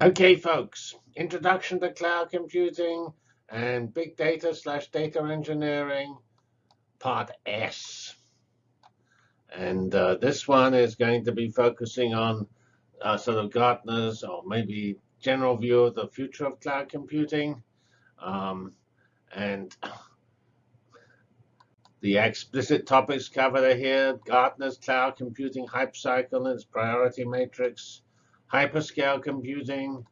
Okay, folks, introduction to cloud computing and big data slash data engineering, part S. And uh, this one is going to be focusing on uh, sort of Gartner's or maybe general view of the future of cloud computing. Um, and the explicit topics covered here, Gartner's cloud computing hype cycle and its priority matrix, hyperscale computing,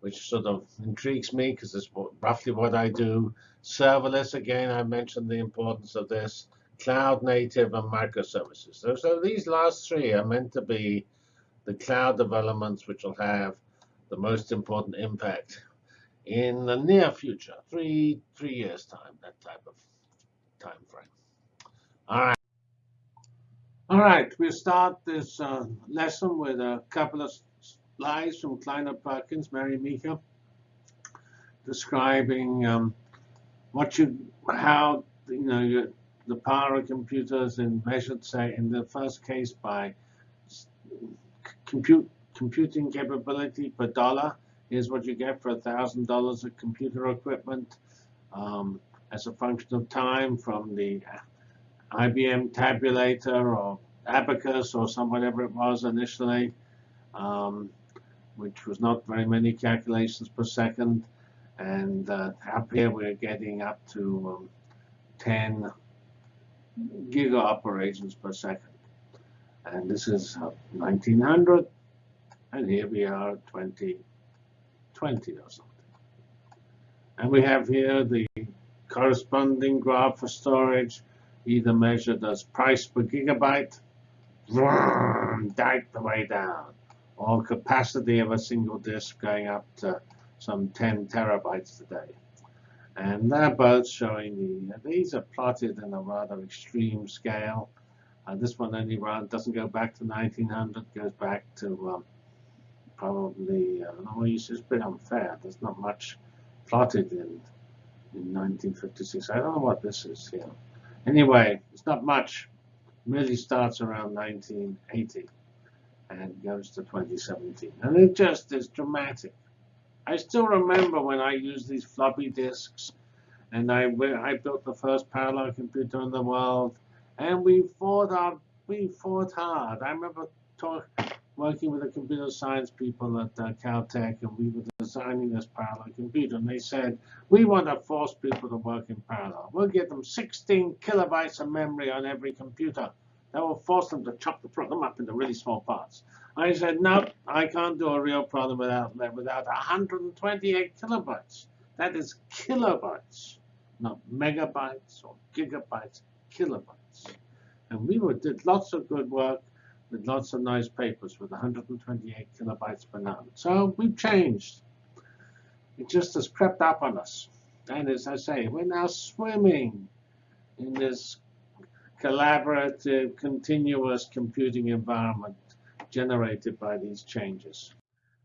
which sort of intrigues me because it's roughly what I do. Serverless, again, I mentioned the importance of this. Cloud native and microservices. So, so these last three are meant to be the cloud developments which will have the most important impact in the near future, three three years time, that type of time frame. All right. All right, we'll start this uh, lesson with a couple of slides from Kleiner Perkins, Mary Meeker, describing um, what you, how you know you, the power of computers in measured, say, in the first case by compute computing capability per dollar. Here's what you get for $1,000 of computer equipment um, as a function of time from the IBM tabulator or abacus or some whatever it was initially. Um, which was not very many calculations per second. And uh, up here we're getting up to um, 10 giga operations per second. And this is uh, 1900, and here we are 2020 or something. And we have here the corresponding graph for storage, either measured as price per gigabyte, dive the way down or capacity of a single disk going up to some 10 terabytes today. And they're both showing the, these are plotted in a rather extreme scale. Uh, this one only run, doesn't go back to 1900, goes back to um, probably, uh, oh, it's a bit unfair. There's not much plotted in, in 1956. I don't know what this is here. Anyway, it's not much. It really starts around 1980 and goes to 2017. And it just is dramatic. I still remember when I used these floppy disks, and I, I built the first parallel computer in the world, and we fought our, we fought hard. I remember talk, working with the computer science people at uh, Caltech, and we were designing this parallel computer, and they said, we want to force people to work in parallel. We'll give them 16 kilobytes of memory on every computer. That will force them to chop the problem up into really small parts. I said, no, I can't do a real problem without without 128 kilobytes. That is kilobytes, not megabytes or gigabytes, kilobytes. And we did lots of good work with lots of nice papers with 128 kilobytes per node. So we've changed. It just has crept up on us. And as I say, we're now swimming in this collaborative, continuous computing environment generated by these changes.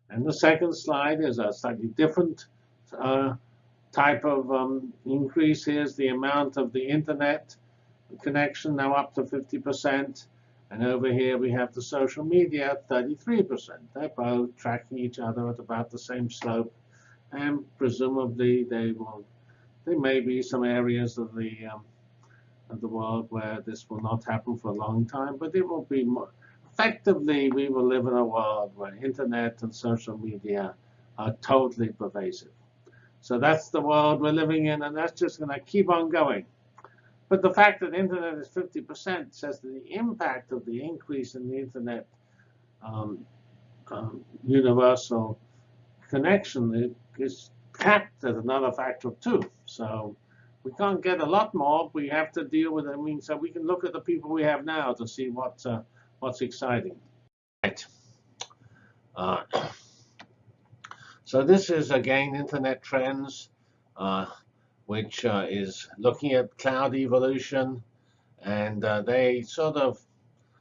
And the second slide is a slightly different uh, type of um, increase. Here's the amount of the internet connection, now up to 50%. And over here we have the social media at 33%. They're both tracking each other at about the same slope. And presumably they will, there may be some areas of the um, of the world where this will not happen for a long time, but it will be more, effectively we will live in a world where internet and social media are totally pervasive. So that's the world we're living in, and that's just going to keep on going. But the fact that internet is 50% says that the impact of the increase in the internet um, um, universal connection is capped at another factor of two. So we can't get a lot more. We have to deal with it. I mean, so we can look at the people we have now to see what uh, what's exciting. Right. Uh, so this is again Internet Trends, uh, which uh, is looking at cloud evolution, and uh, they sort of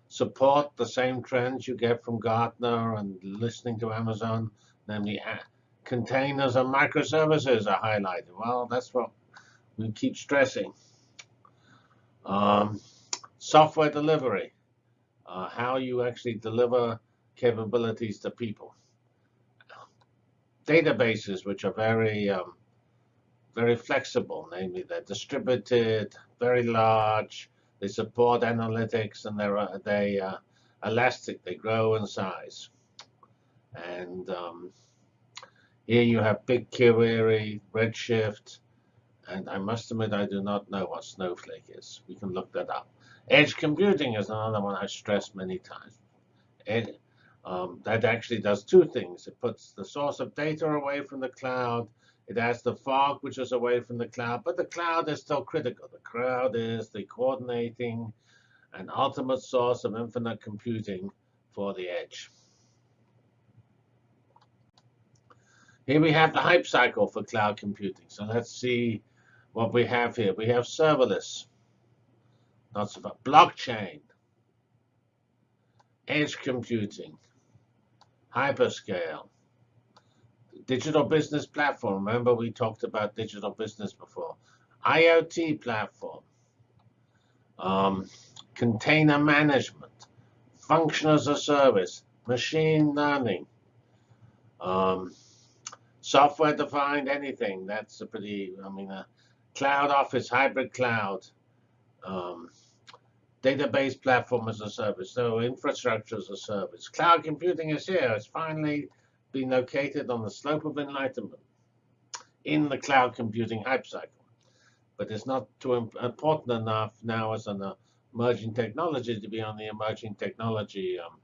support the same trends you get from Gartner and listening to Amazon, namely containers and microservices are highlighted. Well, that's what we keep stressing. Um, software delivery, uh, how you actually deliver capabilities to people. databases which are very um, very flexible, namely they're distributed, very large, they support analytics, and they're uh, they uh, elastic, they grow in size. And um, here you have BigQuery, Redshift, and I must admit I do not know what Snowflake is. We can look that up. Edge computing is another one I stressed many times. It, um, that actually does two things. It puts the source of data away from the cloud. It has the fog, which is away from the cloud. But the cloud is still critical. The cloud is the coordinating and ultimate source of infinite computing for the edge. Here we have the hype cycle for cloud computing. So let's see what we have here. We have serverless, not far, blockchain, edge computing, hyperscale, digital business platform. Remember we talked about digital business before. IoT platform, um, container management, function as a service, machine learning, um, software defined anything. That's a pretty, I mean, a cloud office, hybrid cloud, um, database platform as a service, so infrastructure as a service. Cloud computing is here. It's finally been located on the slope of enlightenment in the cloud computing hype cycle. But it's not too important enough now as an emerging technology to be on the emerging technology um,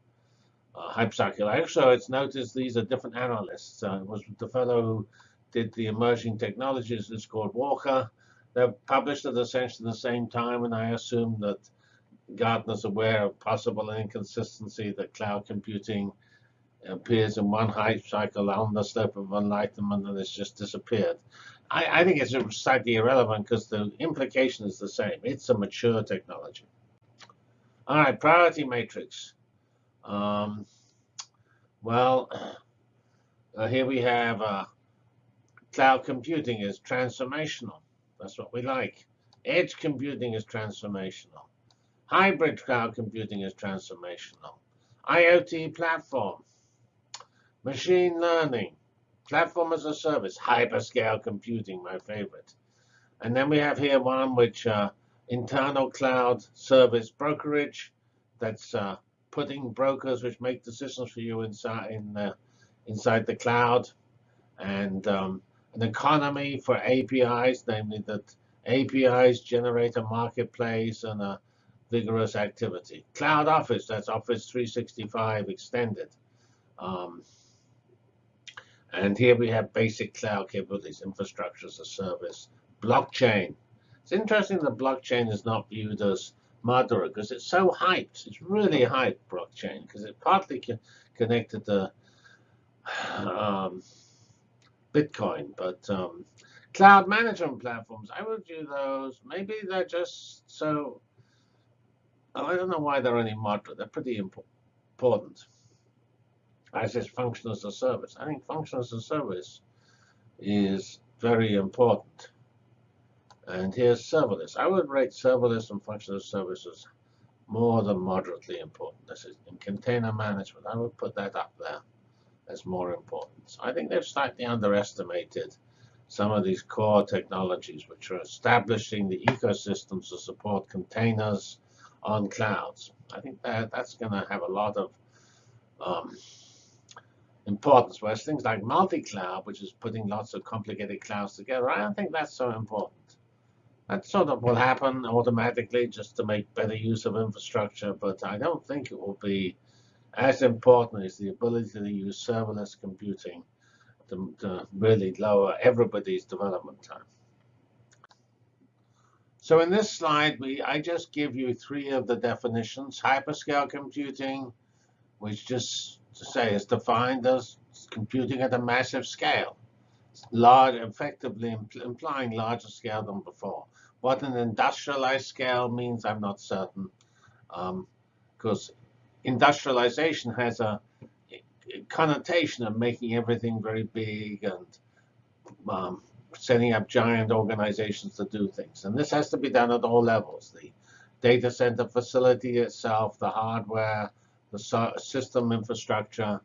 uh, hype cycle. Actually, it's noticed these are different analysts. Uh, it was the fellow who did the emerging technologies is called Walker. They're published at essentially the same time, and I assume that Gartner's aware of possible inconsistency that cloud computing appears in one hype cycle on the slope of enlightenment and it's just disappeared. I, I think it's slightly irrelevant because the implication is the same. It's a mature technology. All right, priority matrix. Um, well, uh, here we have uh, cloud computing is transformational. That's what we like. Edge computing is transformational. Hybrid cloud computing is transformational. IoT platform, machine learning, platform as a service, hyperscale computing, my favorite. And then we have here one which uh, internal cloud service brokerage. That's uh, putting brokers which make decisions for you inside in the, inside the cloud, and um, an economy for APIs, namely that APIs generate a marketplace and a vigorous activity. Cloud Office, that's Office 365 extended. Um, and here we have basic cloud capabilities, infrastructure as a service, blockchain. It's interesting that blockchain is not viewed as moderate because it's so hyped. It's really hyped, blockchain, because it's partly connected to um, Bitcoin. But um, cloud management platforms, I would view those, maybe they're just so I don't know why they're only moderate. They're pretty important. I says function as a service. I think function as a service is very important. And here's serverless. I would rate serverless and function as services more than moderately important. This is in container management. I would put that up there as more important. So I think they've slightly underestimated some of these core technologies which are establishing the ecosystems to support containers, on clouds. I think that that's going to have a lot of um, importance. Whereas things like multi-cloud, which is putting lots of complicated clouds together, I don't think that's so important. That sort of will happen automatically just to make better use of infrastructure, but I don't think it will be as important is the ability to use serverless computing to, to really lower everybody's development time. So in this slide, we I just give you three of the definitions. Hyperscale computing, which just to say is defined as computing at a massive scale, large, effectively impl implying larger scale than before. What an industrialized scale means, I'm not certain, because um, industrialization has a connotation of making everything very big and um, setting up giant organizations to do things. And this has to be done at all levels. The data center facility itself, the hardware, the so system infrastructure,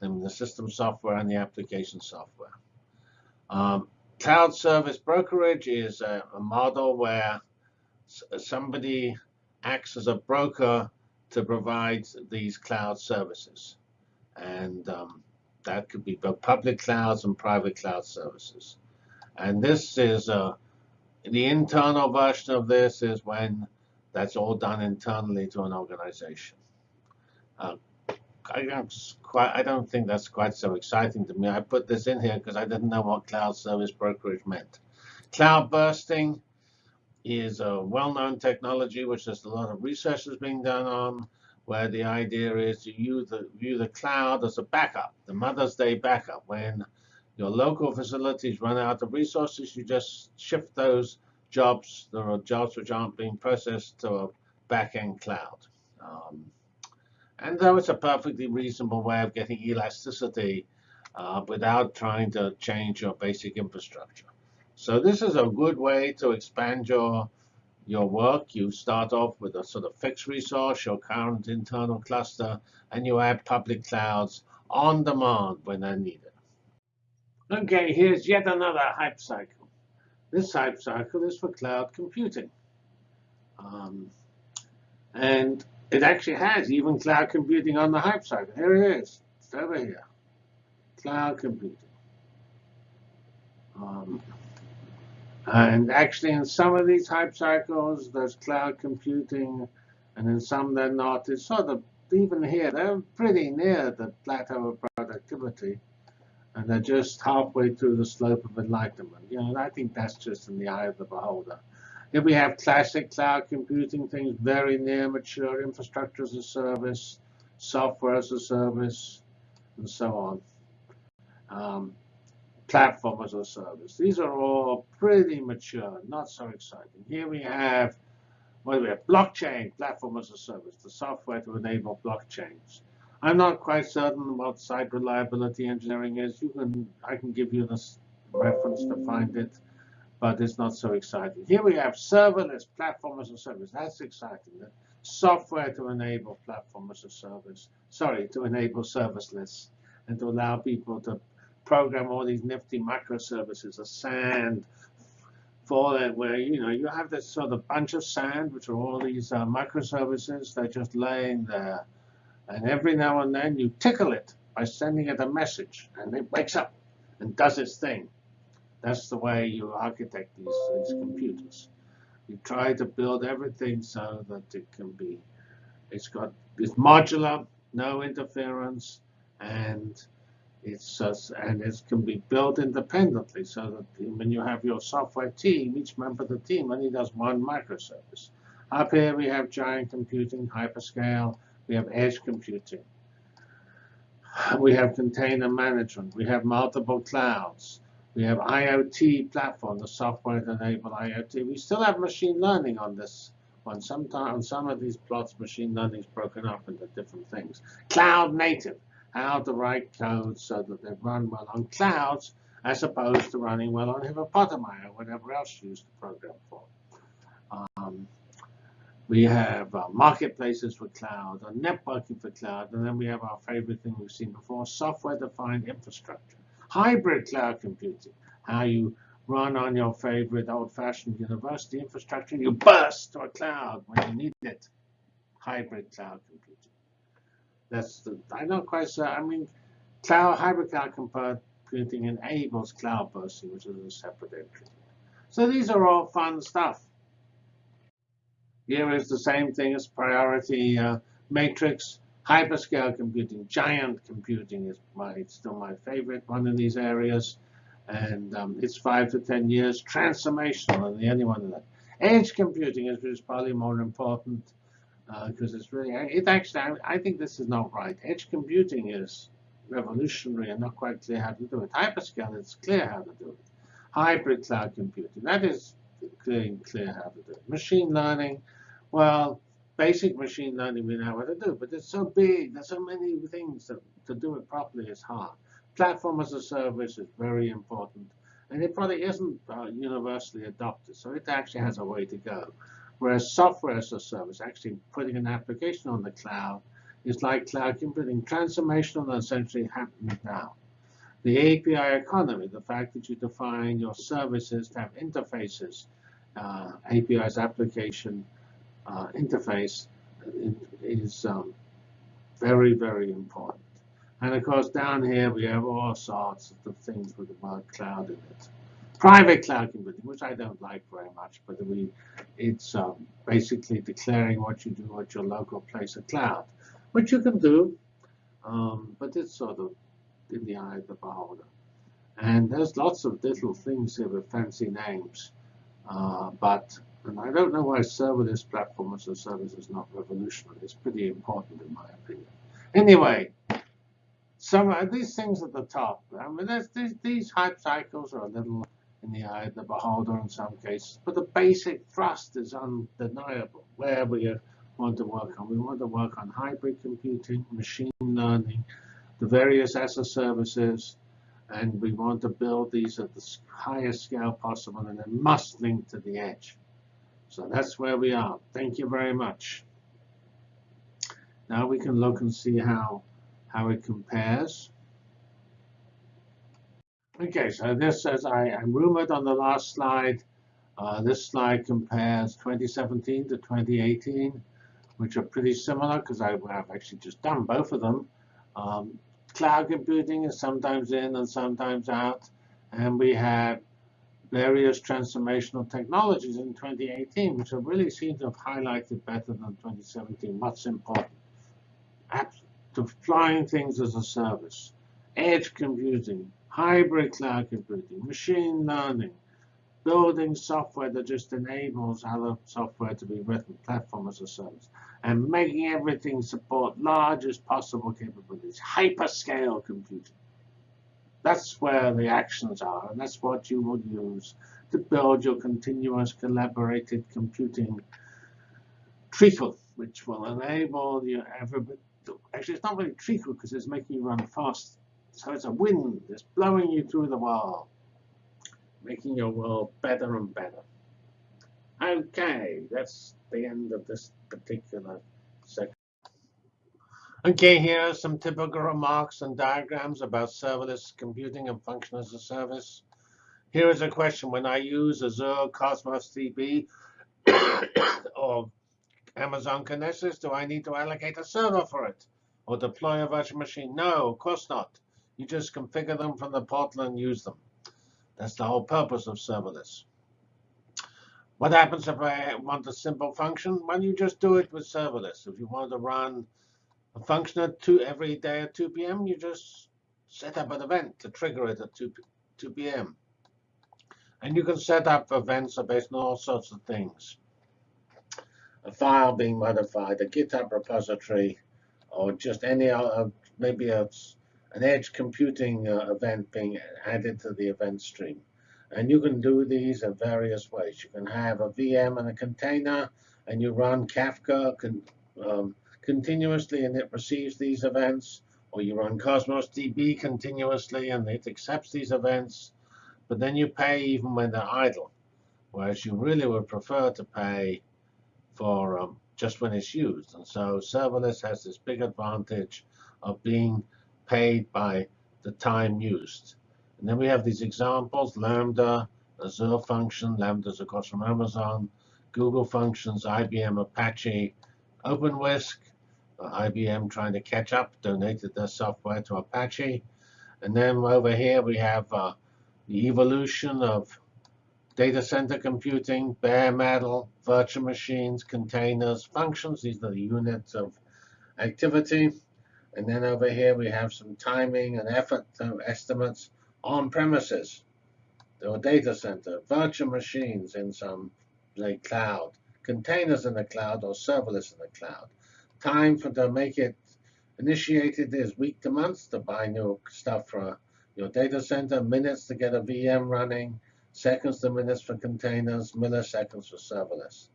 and the system software and the application software. Um, cloud service brokerage is a, a model where somebody acts as a broker to provide these cloud services. And um, that could be both public clouds and private cloud services. And this is uh, the internal version of this is when that's all done internally to an organization. Uh, I don't quite. I don't think that's quite so exciting to me. I put this in here because I didn't know what cloud service brokerage meant. Cloud bursting is a well-known technology which there's a lot of research that's being done on, where the idea is to view the, view the cloud as a backup, the Mother's Day backup. When your local facilities run out of resources, you just shift those jobs. There are jobs which aren't being processed to a back-end cloud. Um, and though it's a perfectly reasonable way of getting elasticity uh, without trying to change your basic infrastructure. So this is a good way to expand your, your work. You start off with a sort of fixed resource, your current internal cluster, and you add public clouds on demand when they're needed. OK, here's yet another hype cycle. This hype cycle is for cloud computing. Um, and it actually has even cloud computing on the hype cycle. Here it is. It's over here. Cloud computing. Um, and actually, in some of these hype cycles, there's cloud computing, and in some they're not. It's sort of, even here, they're pretty near the plateau of productivity, and they're just halfway through the slope of enlightenment. You know, and I think that's just in the eye of the beholder. Here we have classic cloud computing things, very near mature infrastructure as a service, software as a service, and so on. Um, platform as a service. These are all pretty mature, not so exciting. Here we have, what do we have? Blockchain, platform as a service, the software to enable blockchains. I'm not quite certain what site reliability engineering is. You can, I can give you this reference to find it, but it's not so exciting. Here we have serverless platform as a service. That's exciting. Software to enable platform as a service. Sorry, to enable serviceless and to allow people to program all these nifty microservices, a sand for that, where you know you have this sort of bunch of sand, which are all these uh, microservices. They're just laying there, and every now and then you tickle it by sending it a message, and it wakes up and does its thing. That's the way you architect these, these computers. You try to build everything so that it can be, it's got, it's modular, no interference, and it's uh, and it can be built independently so that when you have your software team, each member of the team only does one microservice. Up here we have giant computing, hyperscale. We have edge computing. We have container management. We have multiple clouds. We have IoT platform, the software to enable IoT. We still have machine learning on this one. Sometimes on some of these plots, machine learning is broken up into different things. Cloud native how to write code so that they run well on clouds as opposed to running well on hippopotami or whatever else you use the program for. Um, we have uh, marketplaces for cloud, or networking for cloud, and then we have our favorite thing we've seen before, software-defined infrastructure. Hybrid cloud computing, how you run on your favorite old-fashioned university infrastructure, you burst to a cloud when you need it. Hybrid cloud computing. That's the, I'm not quite sure. I mean, cloud hybrid cloud computing enables cloud bursting, which is a separate entry. So these are all fun stuff. Here is the same thing as priority uh, matrix. Hyperscale computing, giant computing is my still my favorite one in these areas. And um, it's five to 10 years transformational, and the only one of that. Edge computing is, is probably more important because uh, it's really, it actually, I, I, think this is not right. Edge computing is revolutionary and not quite clear how to do it. Hyperscale, it's clear how to do it. Hybrid cloud computing, that is clear, clear how to do it. Machine learning, well, basic machine learning we know how to do, but it's so big, there's so many things that to do it properly is hard. Platform as a service is very important, and it probably isn't uh, universally adopted, so it actually has a way to go. Whereas software as a service, actually putting an application on the cloud, is like cloud computing, transformational and essentially happening now. The API economy, the fact that you define your services to have interfaces, uh, API's application uh, interface is um, very, very important. And of course, down here we have all sorts of things with the word cloud in it. Private cloud computing, which I don't like very much, but we, it's um, basically declaring what you do at your local place of cloud, which you can do, um, but it's sort of in the eye of the beholder. And there's lots of little things here with fancy names, uh, but and I don't know why serverless platform as a service is not revolutionary. It's pretty important in my opinion. Anyway, some of these things at the top. I mean, these, these hype cycles are a little in the eye of the beholder in some cases, but the basic thrust is undeniable. Where we want to work on, we want to work on hybrid computing, machine learning, the various ESA services, and we want to build these at the highest scale possible, and it must link to the edge. So that's where we are. Thank you very much. Now we can look and see how, how it compares. Okay, so this, as I, I rumored on the last slide, uh, this slide compares 2017 to 2018, which are pretty similar because I've actually just done both of them. Um, cloud computing is sometimes in and sometimes out. And we have various transformational technologies in 2018, which have really seemed to have highlighted better than 2017 what's important. To flying things as a service, edge computing, hybrid cloud computing, machine learning, building software that just enables other software to be written, platform as a service, and making everything support largest possible capabilities, hyperscale computing. That's where the actions are, and that's what you would use to build your continuous collaborated computing treacle, which will enable you everybody. Actually, it's not really treacle because it's making you run fast. So it's a wind. that's blowing you through the world making your world better and better. Okay, that's the end of this particular section. Okay, here are some typical remarks and diagrams about serverless computing and function as a service. Here is a question. When I use Azure Cosmos DB or Amazon Kinesis, do I need to allocate a server for it or deploy a virtual machine? No, of course not. You just configure them from the portal and use them. That's the whole purpose of serverless. What happens if I want a simple function? Well, you just do it with serverless. If you want to run a function at two, every day at 2 p.m., you just set up an event to trigger it at 2, 2 p.m. And you can set up events based on all sorts of things. A file being modified, a GitHub repository, or just any other, maybe a an edge computing uh, event being added to the event stream. And you can do these in various ways. You can have a VM and a container, and you run Kafka con um, continuously, and it receives these events. Or you run Cosmos DB continuously, and it accepts these events. But then you pay even when they're idle, whereas you really would prefer to pay for um, just when it's used. And so serverless has this big advantage of being paid by the time used. And then we have these examples, Lambda, Azure function, Lambda's of course from Amazon, Google functions, IBM Apache, OpenWhisk, uh, IBM trying to catch up, donated their software to Apache. And then over here we have uh, the evolution of data center computing, bare metal, virtual machines, containers, functions. These are the units of activity. And then over here we have some timing and effort estimates on premises. Are data center, virtual machines in some like cloud, containers in the cloud or serverless in the cloud. Time for to make it initiated is week to months to buy new stuff for your data center, minutes to get a VM running, seconds to minutes for containers, milliseconds for serverless.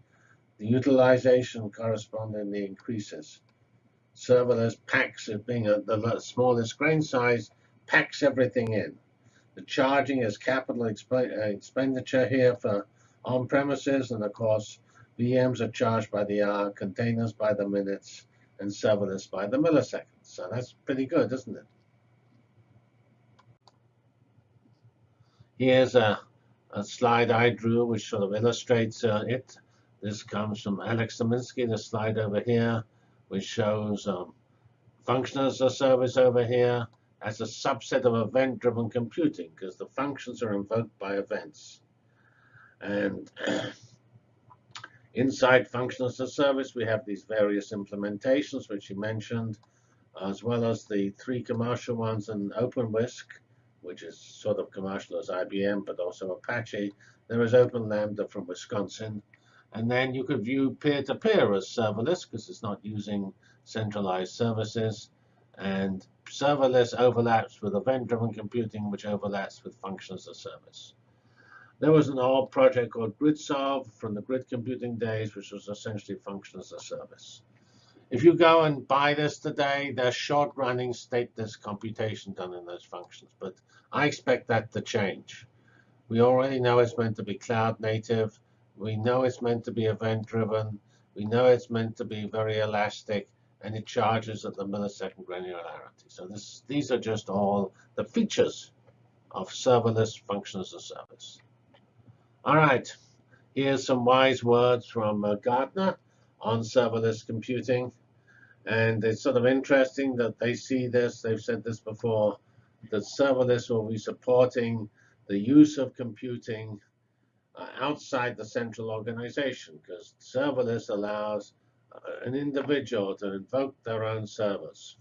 The utilization correspondingly increases serverless packs it being a, the smallest grain size, packs everything in. The charging is capital exp uh, expenditure here for on-premises, and of course, VMs are charged by the hour, containers by the minutes, and serverless by the milliseconds. So that's pretty good, isn't it? Here's a, a slide I drew which sort of illustrates uh, it. This comes from Alex Saminsky, the slide over here, which shows um, function as a service over here as a subset of event-driven computing, because the functions are invoked by events. And inside function as a service, we have these various implementations, which you mentioned, as well as the three commercial ones in OpenWhisk, which is sort of commercial as IBM, but also Apache. There is OpenLambda from Wisconsin. And then you could view peer-to-peer -peer as serverless, because it's not using centralized services. And serverless overlaps with event-driven computing, which overlaps with functions as a service. There was an old project called GridSolve from the grid computing days, which was essentially functions as a service. If you go and buy this today, there's short-running stateless computation done in those functions. But I expect that to change. We already know it's meant to be cloud native. We know it's meant to be event-driven. We know it's meant to be very elastic and it charges at the millisecond granularity. So this, these are just all the features of serverless functions as a service. All right, here's some wise words from uh, Gartner on serverless computing. And it's sort of interesting that they see this, they've said this before, that serverless will be supporting the use of computing outside the central organization, because serverless allows an individual to invoke their own servers.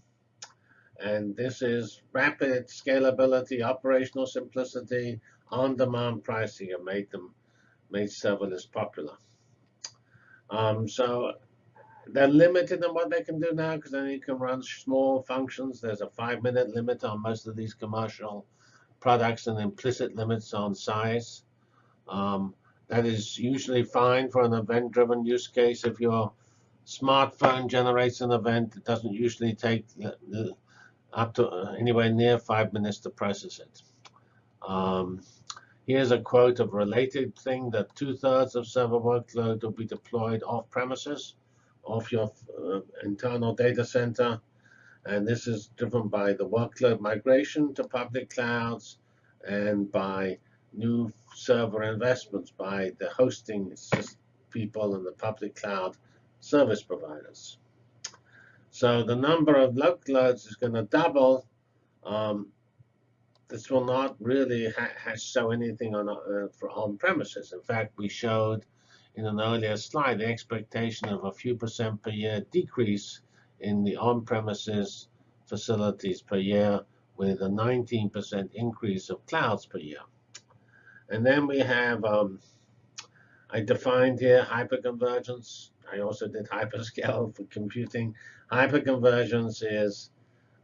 And this is rapid scalability, operational simplicity, on-demand pricing have made them made serverless popular. Um, so they're limited in what they can do now because then you can run small functions. There's a five-minute limit on most of these commercial products and implicit limits on size. Um, that is usually fine for an event-driven use case if you're smartphone generates an event. It doesn't usually take up to uh, anywhere near five minutes to process it. Um, here's a quote of a related thing that two-thirds of server workload will be deployed off premises, off your uh, internal data center. And this is driven by the workload migration to public clouds and by new server investments by the hosting people and the public cloud service providers. So the number of local loads is going to double. Um, this will not really show anything on uh, for on premises. In fact, we showed in an earlier slide the expectation of a few percent per year decrease in the on-premises facilities per year with a 19% increase of clouds per year. And then we have, um, I defined here hyperconvergence. I also did hyperscale for computing. Hyperconvergence is,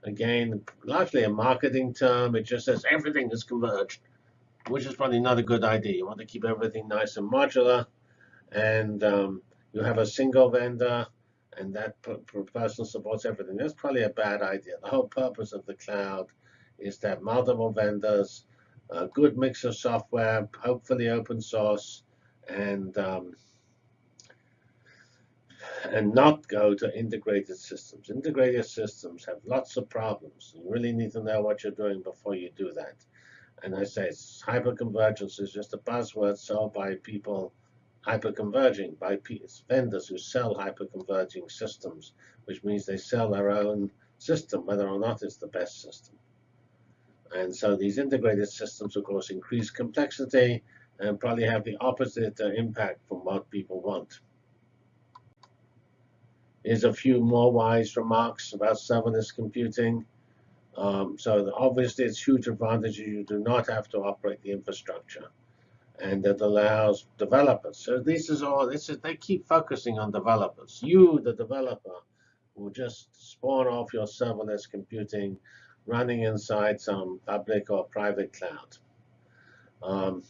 again, largely a marketing term. It just says everything is converged, which is probably not a good idea. You want to keep everything nice and modular. And um, you have a single vendor, and that person supports everything. That's probably a bad idea. The whole purpose of the cloud is that multiple vendors, a good mix of software, hopefully open source, and um, and not go to integrated systems. Integrated systems have lots of problems. You really need to know what you're doing before you do that. And I say hyperconvergence is just a buzzword sold by people hyperconverging, by vendors who sell hyperconverging systems, which means they sell their own system, whether or not it's the best system. And so these integrated systems, of course, increase complexity and probably have the opposite uh, impact from what people want. Here's a few more wise remarks about serverless computing. Um, so obviously, it's huge advantage you do not have to operate the infrastructure, and it allows developers. So this is all. This is they keep focusing on developers. You, the developer, will just spawn off your serverless computing, running inside some public or private cloud. Um,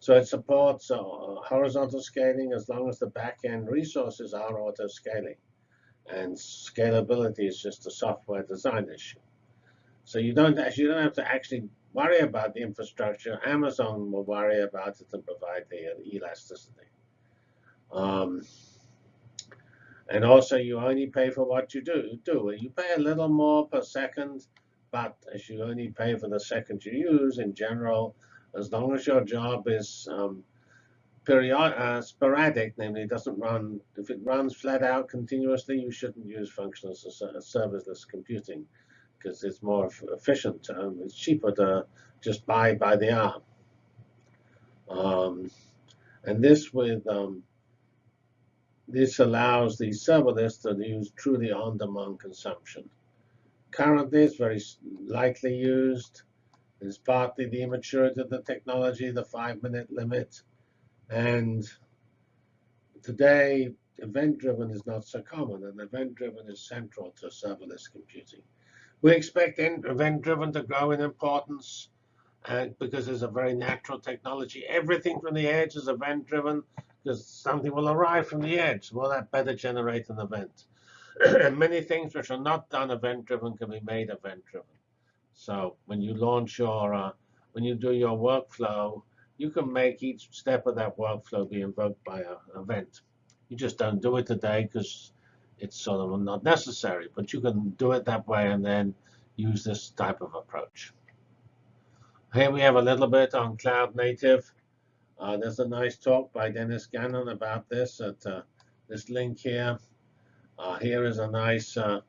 so it supports uh, horizontal scaling as long as the backend resources are auto-scaling. And scalability is just a software design issue. So you don't actually you don't have to actually worry about the infrastructure. Amazon will worry about it and provide the elasticity. Um, and also, you only pay for what you do. Do you pay a little more per second, but as you only pay for the second you use, in general, as long as your job is um, uh, sporadic, namely it doesn't run, if it runs flat out continuously, you shouldn't use functional serverless computing because it's more efficient. Um, it's cheaper to just buy by the hour. Um, and this with um, this allows the serverless to use truly on-demand consumption. Currently, it's very lightly used. It's partly the immaturity of the technology, the five-minute limit. And today, event-driven is not so common, and event-driven is central to serverless computing. We expect event-driven to grow in importance uh, because it's a very natural technology. Everything from the edge is event-driven because something will arrive from the edge. Will that better generate an event? And many things which are not done event-driven can be made event-driven. So when you launch your, uh, when you do your workflow, you can make each step of that workflow be invoked by an event. You just don't do it today because it's sort of not necessary. But you can do it that way and then use this type of approach. Here we have a little bit on cloud native. Uh, there's a nice talk by Dennis Gannon about this at uh, this link here. Uh, here is a nice uh,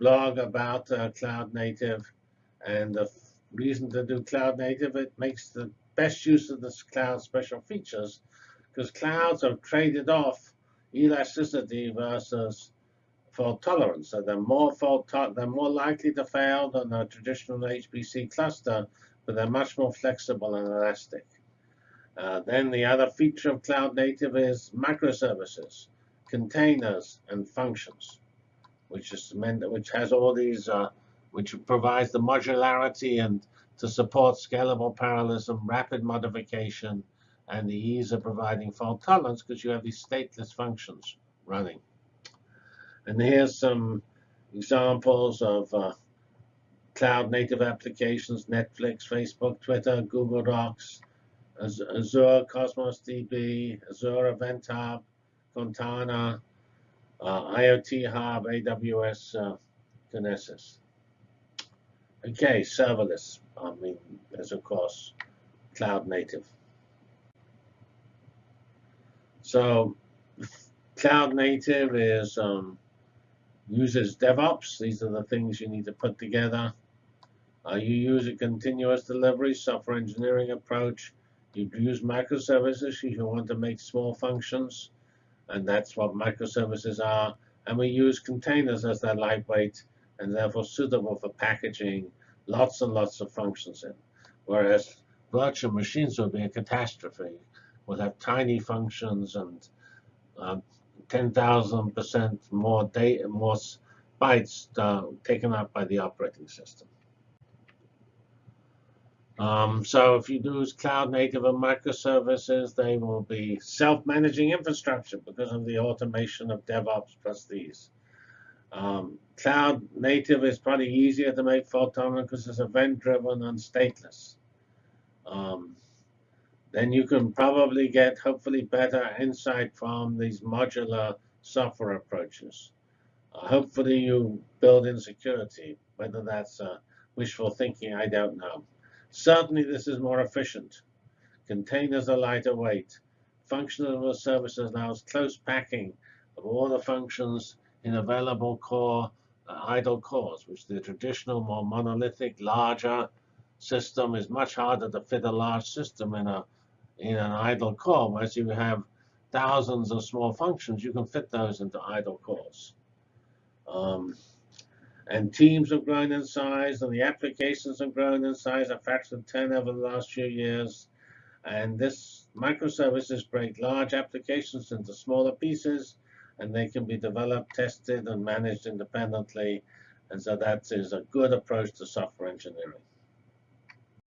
blog about uh, cloud native. And the reason to do cloud native, it makes the best use of this cloud special features because clouds have traded off elasticity versus fault tolerance. So they're more fault they're more likely to fail than a traditional HPC cluster, but they're much more flexible and elastic. Uh, then the other feature of cloud native is microservices, containers, and functions, which is meant which has all these, uh, which provides the modularity and to support scalable parallelism, rapid modification, and the ease of providing fault tolerance because you have these stateless functions running. And here's some examples of uh, cloud native applications, Netflix, Facebook, Twitter, Google Docs, Azure Cosmos DB, Azure Event Hub, Fontana, uh, IoT Hub, AWS uh, Kinesis. Okay, serverless. I mean, there's of course cloud native. So cloud native is um, uses DevOps. These are the things you need to put together. Uh, you use a continuous delivery software engineering approach. You use microservices if you want to make small functions, and that's what microservices are. And we use containers as they're lightweight and therefore suitable for packaging lots and lots of functions in. Whereas virtual machines would be a catastrophe. We'll have tiny functions and um, 10,000% more data, more bytes uh, taken up by the operating system. Um, so if you use cloud native and microservices, they will be self-managing infrastructure because of the automation of DevOps plus these. Um, cloud native is probably easier to make fault tolerant because it's event-driven and stateless. Um, then you can probably get hopefully better insight from these modular software approaches. Uh, hopefully you build in security. Whether that's uh, wishful thinking, I don't know. Certainly this is more efficient. Containers are lighter weight. Functional services allows close packing of all the functions in available core uh, idle cores, which the traditional, more monolithic, larger system is much harder to fit a large system in a in an idle core. Whereas you have thousands of small functions, you can fit those into idle cores. Um, and teams have grown in size, and the applications have grown in size a factor of 10 over the last few years. And this microservices break large applications into smaller pieces and they can be developed, tested, and managed independently. And so that is a good approach to software engineering.